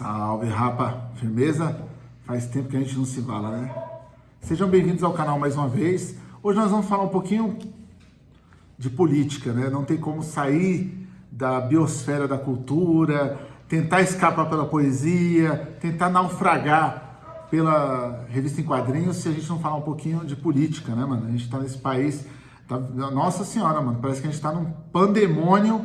Salve, rapa! Firmeza? Faz tempo que a gente não se fala, né? Sejam bem-vindos ao canal mais uma vez. Hoje nós vamos falar um pouquinho de política, né? Não tem como sair da biosfera da cultura, tentar escapar pela poesia, tentar naufragar pela revista em quadrinhos se a gente não falar um pouquinho de política, né, mano? A gente tá nesse país... Tá... Nossa senhora, mano, parece que a gente tá num pandemônio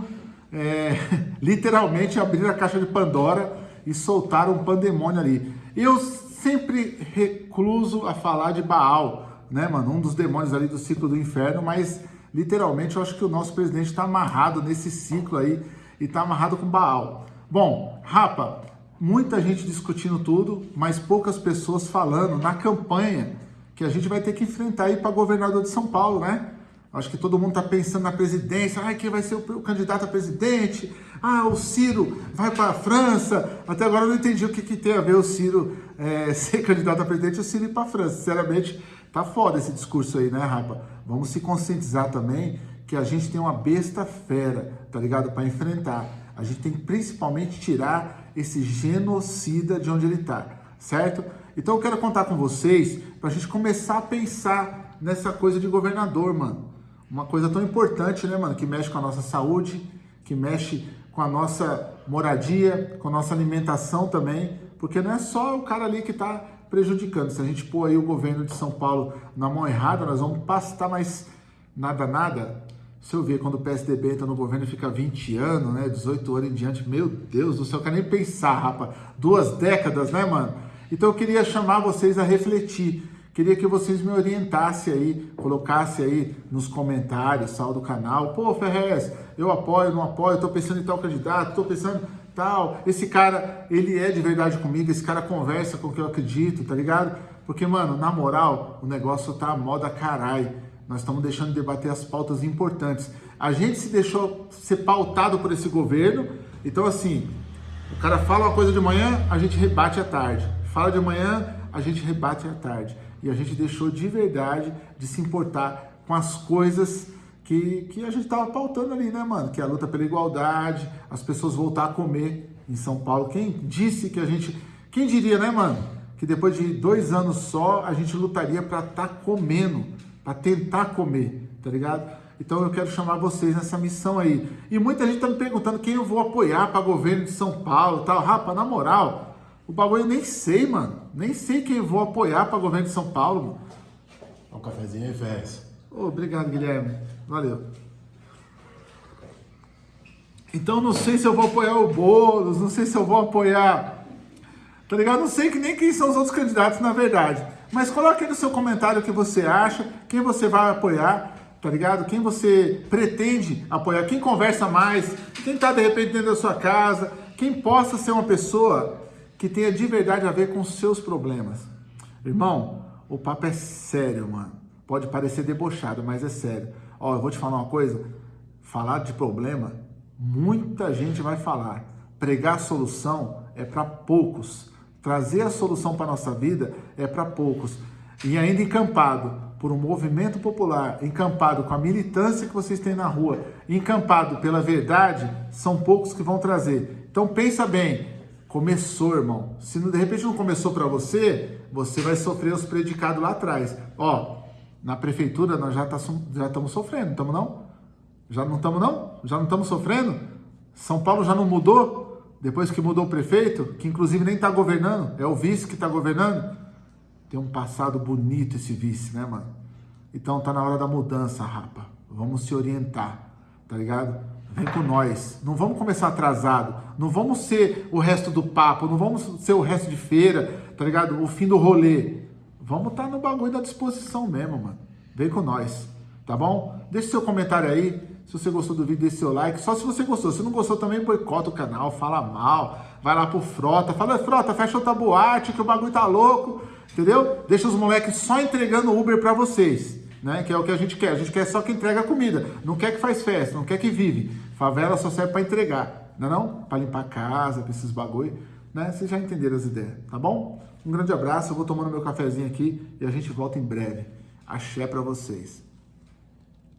é, literalmente abrir a caixa de Pandora e soltaram um pandemônio ali. Eu sempre recluso a falar de Baal, né, mano? Um dos demônios ali do ciclo do inferno, mas literalmente eu acho que o nosso presidente está amarrado nesse ciclo aí e está amarrado com Baal. Bom, Rapa, muita gente discutindo tudo, mas poucas pessoas falando na campanha que a gente vai ter que enfrentar aí para governador de São Paulo, né? Acho que todo mundo está pensando na presidência. Ah, quem vai ser o candidato a presidente? Ah, o Ciro vai para a França. Até agora eu não entendi o que, que tem a ver o Ciro é, ser candidato a presidente e o Ciro ir para a França. Sinceramente, tá foda esse discurso aí, né, Rapa? Vamos se conscientizar também que a gente tem uma besta fera, tá ligado? Para enfrentar. A gente tem que principalmente tirar esse genocida de onde ele está, certo? Então eu quero contar com vocês para a gente começar a pensar nessa coisa de governador, mano uma coisa tão importante, né, mano? Que mexe com a nossa saúde, que mexe com a nossa moradia, com a nossa alimentação também, porque não é só o cara ali que está prejudicando. Se a gente pôr aí o governo de São Paulo na mão errada, nós vamos pastar mais nada, nada. Se eu ver quando o PSDB entra no governo e fica 20 anos, né, 18 anos em diante, meu Deus do céu, eu quero nem pensar, rapaz. Duas décadas, né, mano? Então eu queria chamar vocês a refletir Queria que vocês me orientassem aí, colocassem aí nos comentários, sal do canal. Pô, Ferrez, eu apoio, não apoio, tô pensando em tal candidato, tô pensando tal. Esse cara, ele é de verdade comigo, esse cara conversa com o que eu acredito, tá ligado? Porque, mano, na moral, o negócio tá moda carai. Nós estamos deixando de debater as pautas importantes. A gente se deixou ser pautado por esse governo, então assim, o cara fala uma coisa de manhã, a gente rebate à tarde. Fala de manhã, a gente rebate à tarde e a gente deixou de verdade de se importar com as coisas que, que a gente estava pautando ali, né, mano? Que é a luta pela igualdade, as pessoas voltar a comer em São Paulo. Quem disse que a gente. Quem diria, né, mano? Que depois de dois anos só a gente lutaria para estar tá comendo, para tentar comer, tá ligado? Então eu quero chamar vocês nessa missão aí. E muita gente tá me perguntando quem eu vou apoiar para governo de São Paulo tal. Rapa, na moral, o bagulho eu nem sei, mano. Nem sei quem vou apoiar para o governo de São Paulo. Mano. Um cafezinho aí, Fez. Oh, obrigado, Guilherme. Valeu. Então não sei se eu vou apoiar o Boulos, não sei se eu vou apoiar... Tá ligado? Não sei que nem quem são os outros candidatos, na verdade. Mas coloque aí no seu comentário o que você acha, quem você vai apoiar, tá ligado? Quem você pretende apoiar, quem conversa mais, quem tá de repente dentro da sua casa, quem possa ser uma pessoa que tenha de verdade a ver com seus problemas. Irmão, o papo é sério, mano. Pode parecer debochado, mas é sério. Ó, eu vou te falar uma coisa. Falar de problema, muita gente vai falar. Pregar solução é para poucos. Trazer a solução para nossa vida é para poucos. E ainda encampado por um movimento popular, encampado com a militância que vocês têm na rua, encampado pela verdade, são poucos que vão trazer. Então pensa bem, Começou, irmão. Se de repente não começou para você, você vai sofrer os predicados lá atrás. Ó, na prefeitura nós já, tá, estamos sofrendo, estamos não? Já não estamos não? Já não estamos sofrendo? São Paulo já não mudou? Depois que mudou o prefeito, que inclusive nem está governando, é o vice que está governando. Tem um passado bonito esse vice, né, mano? Então tá na hora da mudança, rapa. Vamos se orientar, tá ligado? Vem com nós. Não vamos começar atrasado. Não vamos ser o resto do papo. Não vamos ser o resto de feira, tá ligado? O fim do rolê. Vamos estar tá no bagulho da disposição mesmo, mano. Vem com nós, tá bom? Deixe seu comentário aí. Se você gostou do vídeo, deixe seu like. Só se você gostou. Se não gostou, também boicota o canal, fala mal. Vai lá pro Frota. Fala, Frota, fecha outra boate que o bagulho tá louco. Entendeu? Deixa os moleques só entregando Uber pra vocês né? Que é o que a gente quer. A gente quer só que entrega comida, não quer que faz festa, não quer que vive. Favela só serve para entregar, não é não? Para limpar a casa, para esses bagulho, né? Vocês já entenderam as ideias, tá bom? Um grande abraço, eu vou tomando meu cafezinho aqui e a gente volta em breve. Axé para vocês.